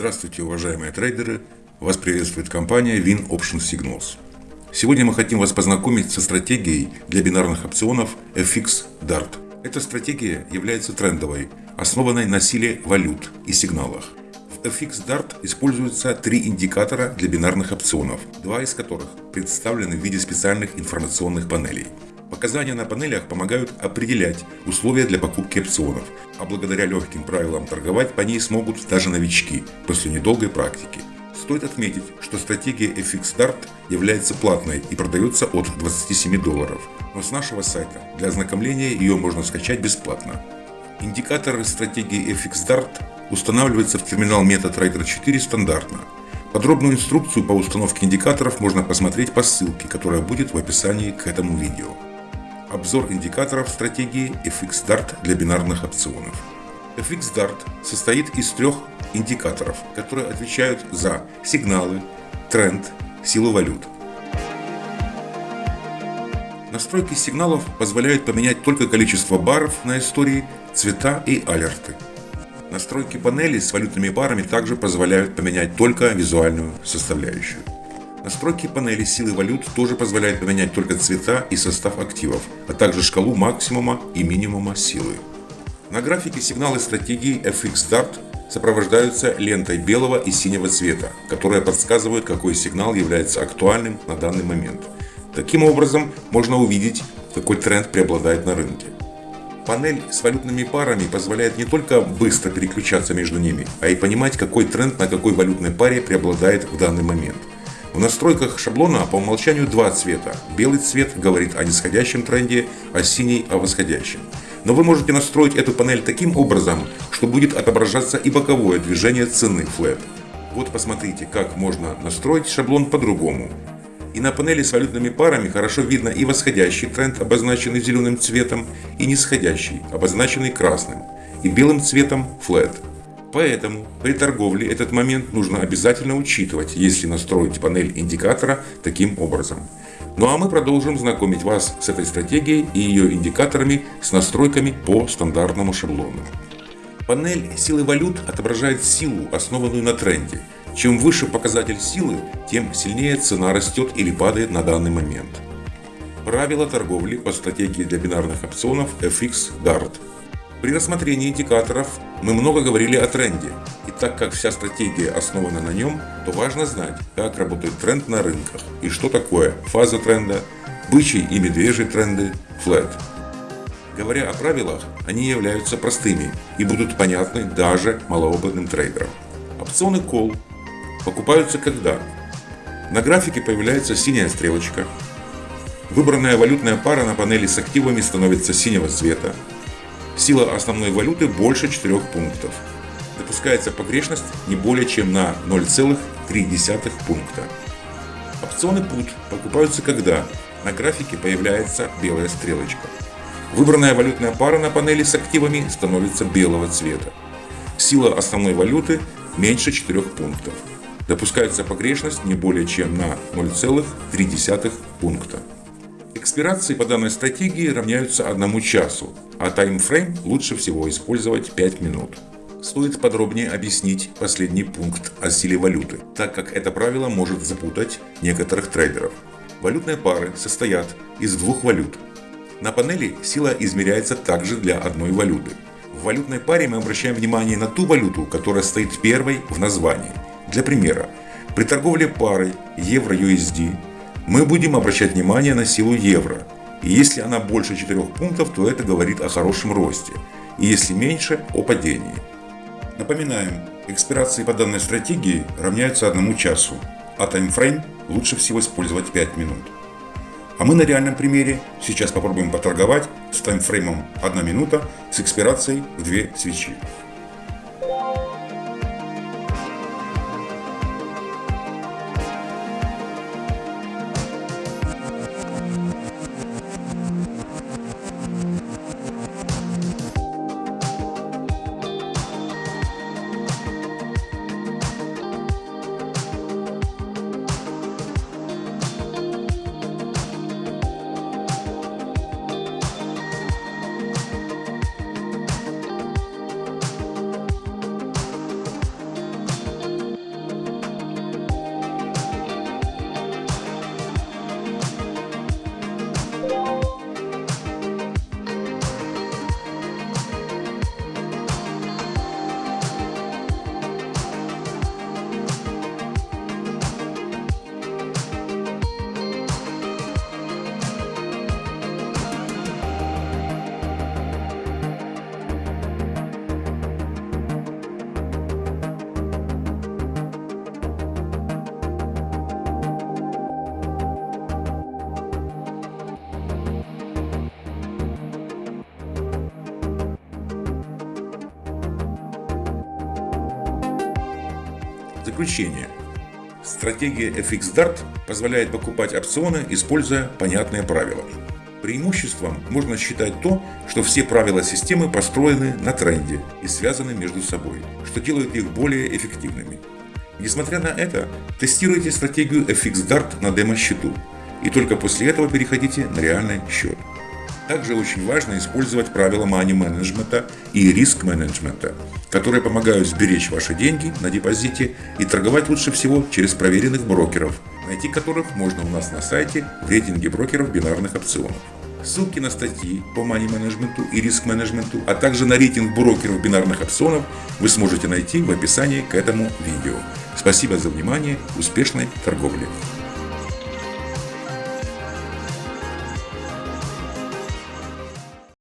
Здравствуйте, уважаемые трейдеры! Вас приветствует компания Win Option Signals. Сегодня мы хотим вас познакомить со стратегией для бинарных опционов FX DART. Эта стратегия является трендовой, основанной на силе валют и сигналах. В FX DART используются три индикатора для бинарных опционов, два из которых представлены в виде специальных информационных панелей – Показания на панелях помогают определять условия для покупки опционов, а благодаря легким правилам торговать по ней смогут даже новички после недолгой практики. Стоит отметить, что стратегия FX Dart является платной и продается от 27 долларов, но с нашего сайта для ознакомления ее можно скачать бесплатно. Индикаторы стратегии FX Dart устанавливаются в терминал MetaTrader 4 стандартно. Подробную инструкцию по установке индикаторов можно посмотреть по ссылке, которая будет в описании к этому видео. Обзор индикаторов стратегии FX Dart для бинарных опционов. FX Dart состоит из трех индикаторов, которые отвечают за сигналы, тренд, силу валют. Настройки сигналов позволяют поменять только количество баров на истории, цвета и алерты. Настройки панели с валютными парами также позволяют поменять только визуальную составляющую. Настройки панели силы валют тоже позволяют поменять только цвета и состав активов, а также шкалу максимума и минимума силы. На графике сигналы стратегии FX Dart сопровождаются лентой белого и синего цвета, которая подсказывает, какой сигнал является актуальным на данный момент. Таким образом, можно увидеть, какой тренд преобладает на рынке. Панель с валютными парами позволяет не только быстро переключаться между ними, а и понимать, какой тренд на какой валютной паре преобладает в данный момент. В настройках шаблона по умолчанию два цвета. Белый цвет говорит о нисходящем тренде, а синий о восходящем. Но вы можете настроить эту панель таким образом, что будет отображаться и боковое движение цены флет. Вот посмотрите, как можно настроить шаблон по-другому. И на панели с валютными парами хорошо видно и восходящий тренд, обозначенный зеленым цветом, и нисходящий, обозначенный красным, и белым цветом flat. Поэтому при торговле этот момент нужно обязательно учитывать, если настроить панель индикатора таким образом. Ну а мы продолжим знакомить вас с этой стратегией и ее индикаторами с настройками по стандартному шаблону. Панель силы валют отображает силу, основанную на тренде. Чем выше показатель силы, тем сильнее цена растет или падает на данный момент. Правила торговли по стратегии для бинарных опционов FX DART – при рассмотрении индикаторов мы много говорили о тренде, и так как вся стратегия основана на нем, то важно знать, как работает тренд на рынках и что такое фаза тренда, бычий и медвежий тренды, флет. Говоря о правилах, они являются простыми и будут понятны даже малоопытным трейдерам. Опционы Call покупаются когда? На графике появляется синяя стрелочка, выбранная валютная пара на панели с активами становится синего цвета, Сила основной валюты больше 4 пунктов. Допускается погрешность не более чем на 0,3 пункта. Опционы PUT покупаются когда на графике появляется белая стрелочка. Выбранная валютная пара на панели с активами становится белого цвета. Сила основной валюты меньше 4 пунктов. Допускается погрешность не более чем на 0,3 пункта. Экспирации по данной стратегии равняются одному часу, а таймфрейм лучше всего использовать 5 минут. Стоит подробнее объяснить последний пункт о силе валюты, так как это правило может запутать некоторых трейдеров. Валютные пары состоят из двух валют. На панели сила измеряется также для одной валюты. В валютной паре мы обращаем внимание на ту валюту, которая стоит первой в названии. Для примера, при торговле парой евро-USD мы будем обращать внимание на силу евро. И если она больше 4 пунктов, то это говорит о хорошем росте. И если меньше, о падении. Напоминаем, экспирации по данной стратегии равняются одному часу, а таймфрейм лучше всего использовать 5 минут. А мы на реальном примере сейчас попробуем поторговать с таймфреймом 1 минута с экспирацией в 2 свечи. Заключение. Стратегия FX Dart позволяет покупать опционы, используя понятные правила. Преимуществом можно считать то, что все правила системы построены на тренде и связаны между собой, что делает их более эффективными. Несмотря на это, тестируйте стратегию FX Dart на демо-счету, и только после этого переходите на реальный счет. Также очень важно использовать правила money менеджмента и риск менеджмента, которые помогают сберечь ваши деньги на депозите и торговать лучше всего через проверенных брокеров, найти которых можно у нас на сайте в рейтинге брокеров бинарных опционов. Ссылки на статьи по money менеджменту и риск менеджменту, а также на рейтинг брокеров бинарных опционов вы сможете найти в описании к этому видео. Спасибо за внимание, успешной торговли!